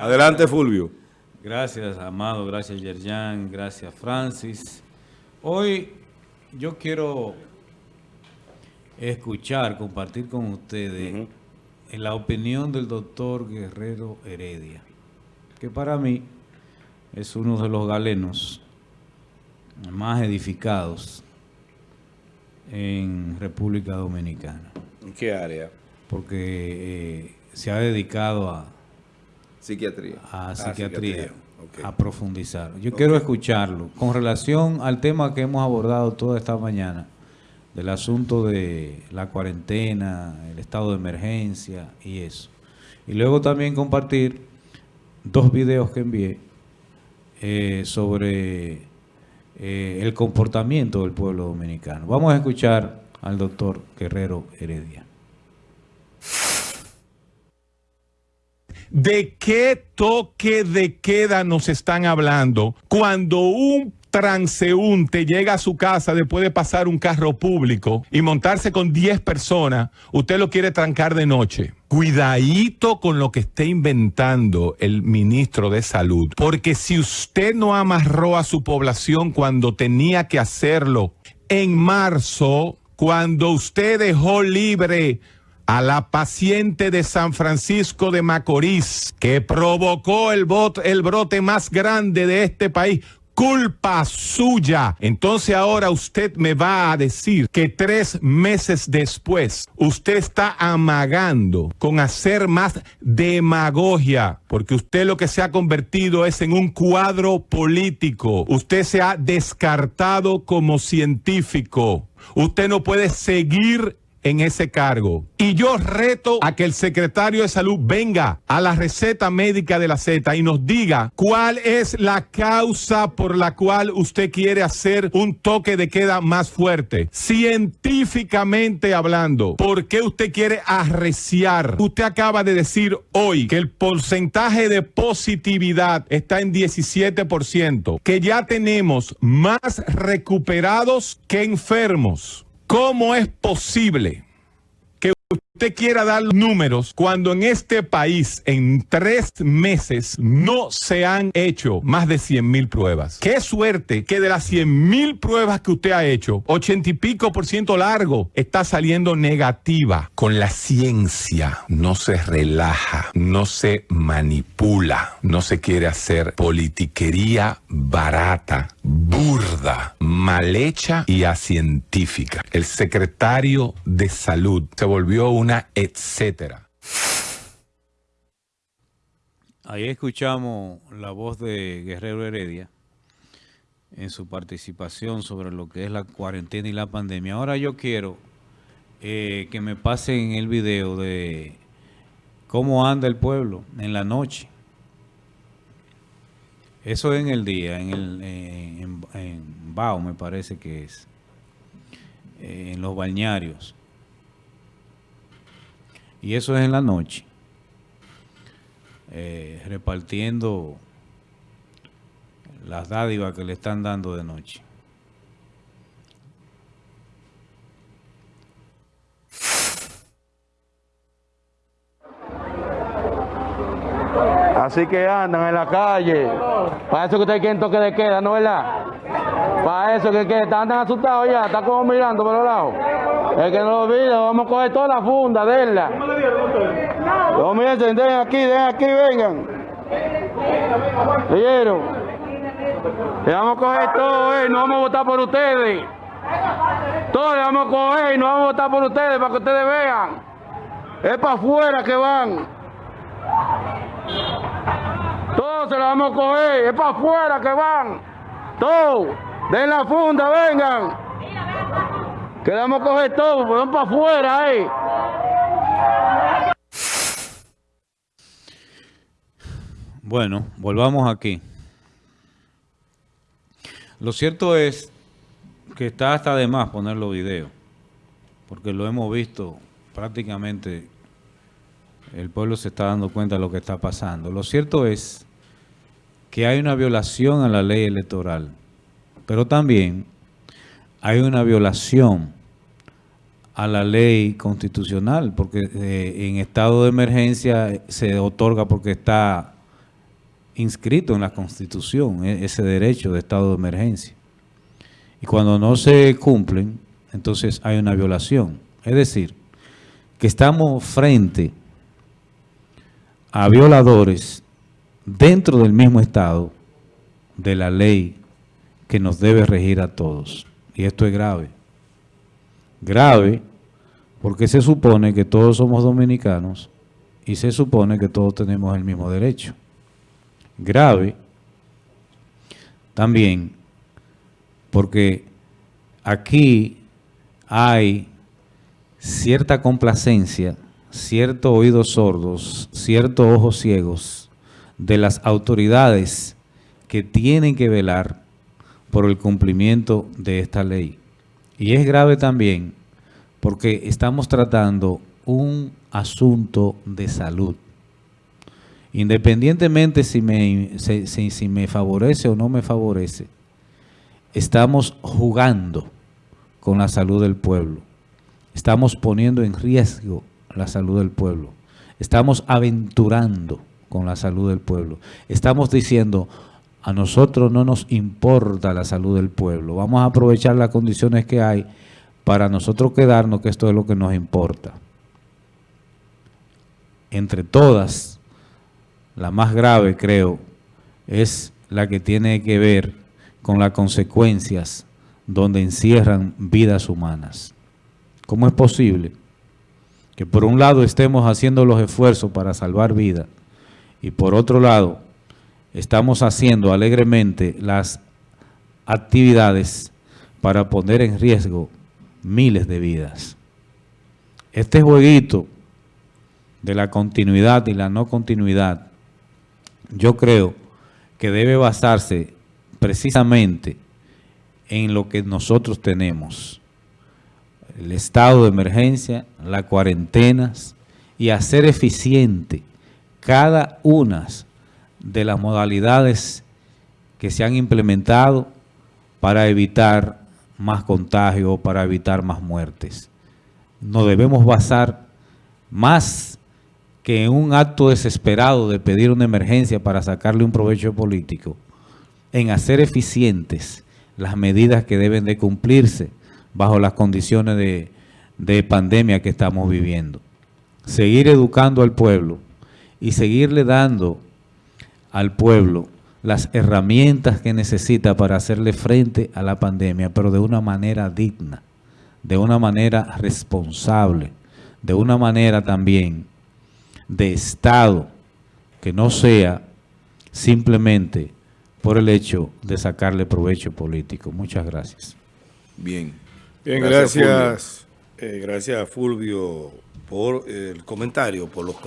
Adelante, Fulvio. Gracias, Amado. Gracias, Yerjan. Gracias, Francis. Hoy yo quiero escuchar, compartir con ustedes la opinión del doctor Guerrero Heredia, que para mí es uno de los galenos más edificados en República Dominicana. ¿En qué área? Porque eh, se ha dedicado a psiquiatría, a ah, psiquiatría, a profundizar. Yo quiero escucharlo con relación al tema que hemos abordado toda esta mañana, del asunto de la cuarentena, el estado de emergencia y eso. Y luego también compartir dos videos que envié eh, sobre eh, el comportamiento del pueblo dominicano. Vamos a escuchar al doctor Guerrero Heredia. ¿De qué toque de queda nos están hablando cuando un transeúnte llega a su casa después de pasar un carro público y montarse con 10 personas, usted lo quiere trancar de noche. Cuidadito con lo que esté inventando el ministro de Salud, porque si usted no amarró a su población cuando tenía que hacerlo en marzo, cuando usted dejó libre a la paciente de San Francisco de Macorís que provocó el, brote más grande de este país culpa suya. Entonces ahora usted me va a decir que tres meses después usted está amagando con hacer más demagogia, porque usted lo que se ha convertido es en un cuadro político. Usted se ha descartado como científico. Usted no puede seguir en ese cargo. Y yo reto a que el secretario de salud venga a la receta médica de la Z y nos diga cuál es la causa por la cual usted quiere hacer un toque de queda más fuerte. Científicamente hablando, ¿por qué usted quiere arreciar? Usted acaba de decir hoy que el porcentaje de positividad está en 17%, que ya tenemos más recuperados que enfermos. ¿Cómo es posible que usted quiera dar números cuando en este país en tres meses no se han hecho más de 100 mil pruebas. Qué suerte que de las 100 mil pruebas que usted ha hecho, 80 y pico por ciento largo está saliendo negativa. Con la ciencia no se relaja, no se manipula, no se quiere hacer politiquería barata, burda, mal hecha y acientífica. El secretario de salud se volvió un etcétera. Ahí escuchamos la voz de Guerrero Heredia en su participación sobre lo que es la cuarentena y la pandemia. Ahora yo quiero eh, que me pasen el video de cómo anda el pueblo en la noche. Eso en el día, en, el, en, Bao me parece que es, eh, en los bañarios y eso es en la noche, eh, repartiendo las dádivas que le están dando de noche. Así que andan en la calle. Para eso que ustedes quieren toque de queda, ¿no verdad? Para eso que, que andan asustados ya, están como mirando por los lados. El que no lo olvide, vamos a coger toda la funda, denla. No, miren, den aquí, den aquí, vengan. ¿Leyeron? Le vamos a coger todo, eh, no vamos a votar por ustedes. Todo le vamos a coger y no vamos a votar por ustedes para que ustedes vean. Es para afuera que van. Todos se lo vamos a coger, es para afuera que van. Todos, den la funda, vengan. Quedamos coger todo, pues para afuera ahí. Bueno, volvamos aquí. Lo cierto es que está hasta de más poner los videos, porque lo hemos visto prácticamente, el pueblo se está dando cuenta de lo que está pasando. Lo cierto es que hay una violación a la ley electoral, pero también hay una violación a la ley constitucional, porque eh, en estado de emergencia se otorga porque está inscrito en la Constitución, e- ese derecho de estado de emergencia. Y cuando no se cumplen, entonces hay una violación. Es decir, que estamos frente a violadores dentro del mismo estado de la ley que nos debe regir a todos. Y esto es grave. Grave porque se supone que todos somos dominicanos y se supone que todos tenemos el mismo derecho. Grave también porque aquí hay cierta complacencia, cierto oídos sordos, ciertos ojos ciegos de las autoridades que tienen que velar por el cumplimiento de esta ley. Y es grave también porque estamos tratando un asunto de salud. Independientemente si me, si, si- si me favorece o no me favorece, estamos jugando con la salud del pueblo. Estamos poniendo en riesgo la salud del pueblo. Estamos aventurando con la salud del pueblo. Estamos diciendo, a nosotros no nos importa la salud del pueblo. Vamos a aprovechar las condiciones que hay para nosotros quedarnos, que esto es lo que nos importa. Entre todas, la más grave, creo, es la que tiene que ver con las consecuencias donde encierran vidas humanas. ¿Cómo es posible que por un lado estemos haciendo los esfuerzos para salvar vidas y por otro lado estamos haciendo alegremente las actividades para poner en riesgo miles de vidas? Este jueguito de la continuidad y la no continuidad, yo creo que debe basarse precisamente en lo que nosotros tenemos. El estado de emergencia, las cuarentenas y hacer eficiente cada una de las modalidades que se han implementado para evitar más contagio, para evitar más muertes. Nos debemos basar más que en un acto desesperado de pedir una emergencia para sacarle un provecho político, en hacer eficientes las medidas que deben de cumplirse bajo las condiciones de, de pandemia que estamos viviendo. Seguir educando al pueblo y seguirle dando al pueblo las herramientas que necesita para hacerle frente a la pandemia, pero de una manera digna, de una manera responsable, de una manera también de Estado, que no sea simplemente por el hecho de sacarle provecho político. Muchas gracias. Bien. Bien, Gracias, gracias. eh, gracias a Fulvio por el comentario, por los